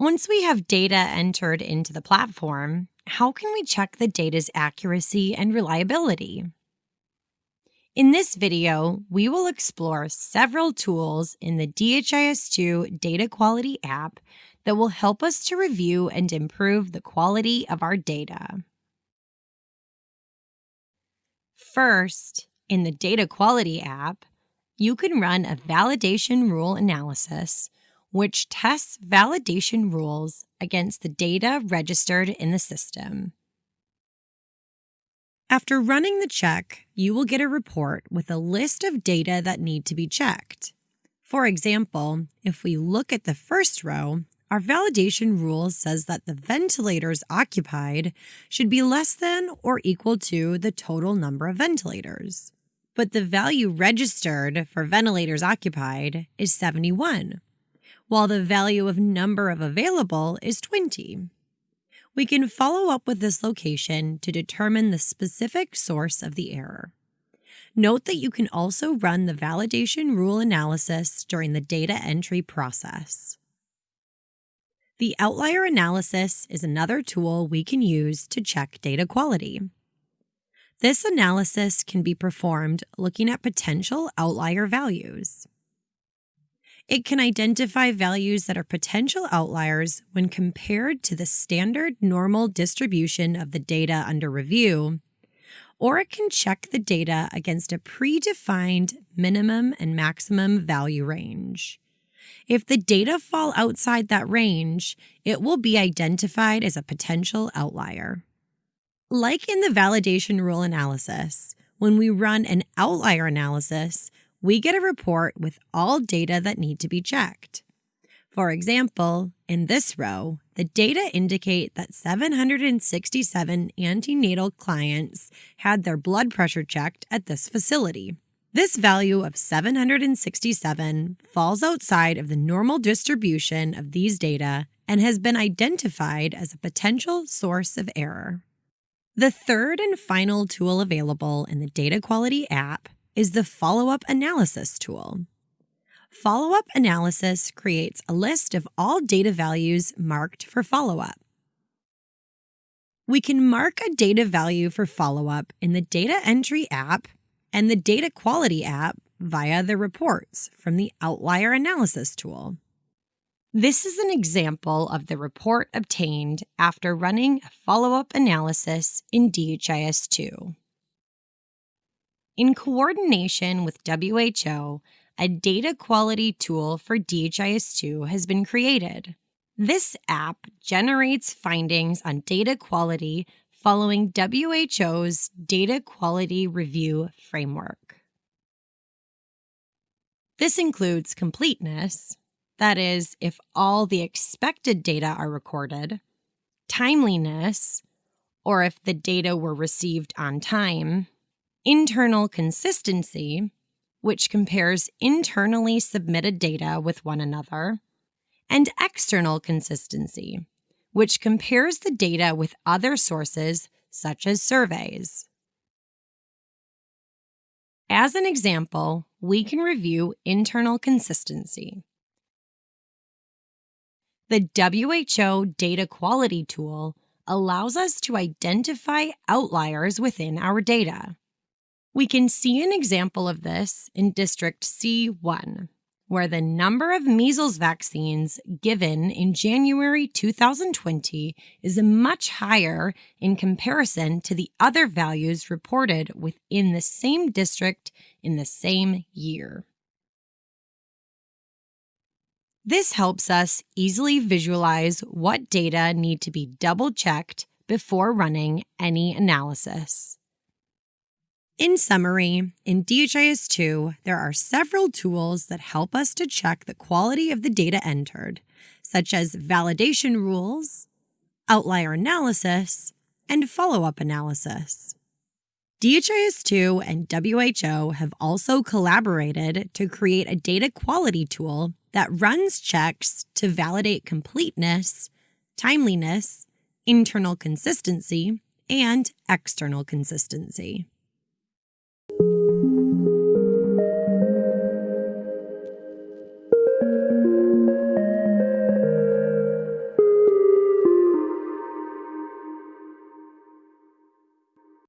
Once we have data entered into the platform, how can we check the data's accuracy and reliability? In this video, we will explore several tools in the DHIS2 Data Quality app that will help us to review and improve the quality of our data. First, in the Data Quality app, you can run a validation rule analysis, which tests validation rules against the data registered in the system. After running the check, you will get a report with a list of data that need to be checked. For example, if we look at the first row, our validation rule says that the ventilators occupied should be less than or equal to the total number of ventilators. But the value registered for ventilators occupied is 71, while the value of number of available is 20 we can follow up with this location to determine the specific source of the error. Note that you can also run the validation rule analysis during the data entry process. The outlier analysis is another tool we can use to check data quality. This analysis can be performed looking at potential outlier values. It can identify values that are potential outliers when compared to the standard normal distribution of the data under review, or it can check the data against a predefined minimum and maximum value range. If the data fall outside that range, it will be identified as a potential outlier. Like in the validation rule analysis, when we run an outlier analysis, we get a report with all data that need to be checked. For example, in this row, the data indicate that 767 antenatal clients had their blood pressure checked at this facility. This value of 767 falls outside of the normal distribution of these data and has been identified as a potential source of error. The third and final tool available in the Data Quality app is the follow up analysis tool. Follow up analysis creates a list of all data values marked for follow up. We can mark a data value for follow up in the Data Entry app and the Data Quality app via the reports from the Outlier Analysis tool. This is an example of the report obtained after running a follow up analysis in DHIS 2. In coordination with WHO, a data quality tool for DHIS2 has been created. This app generates findings on data quality following WHO's Data Quality Review Framework. This includes completeness, that is, if all the expected data are recorded, timeliness, or if the data were received on time, internal consistency, which compares internally submitted data with one another, and external consistency, which compares the data with other sources such as surveys. As an example, we can review internal consistency. The WHO Data Quality Tool allows us to identify outliers within our data. We can see an example of this in District C1, where the number of measles vaccines given in January 2020 is much higher in comparison to the other values reported within the same district in the same year. This helps us easily visualize what data need to be double checked before running any analysis. In summary, in DHIS2, there are several tools that help us to check the quality of the data entered, such as validation rules, outlier analysis, and follow up analysis. DHIS2 and WHO have also collaborated to create a data quality tool that runs checks to validate completeness, timeliness, internal consistency, and external consistency.